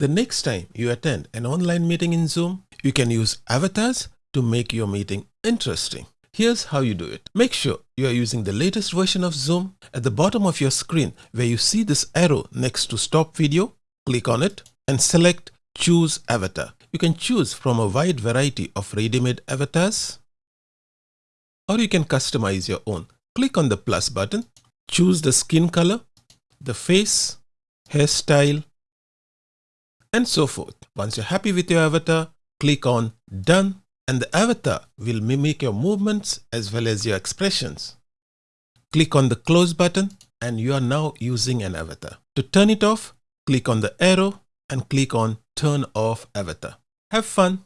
The next time you attend an online meeting in Zoom, you can use avatars to make your meeting interesting. Here's how you do it. Make sure you are using the latest version of Zoom. At the bottom of your screen where you see this arrow next to stop video, click on it and select choose avatar. You can choose from a wide variety of ready-made avatars or you can customize your own. Click on the plus button, choose the skin color, the face, hairstyle and so forth. Once you're happy with your avatar, click on done and the avatar will mimic your movements as well as your expressions. Click on the close button and you are now using an avatar. To turn it off, click on the arrow and click on turn off avatar. Have fun!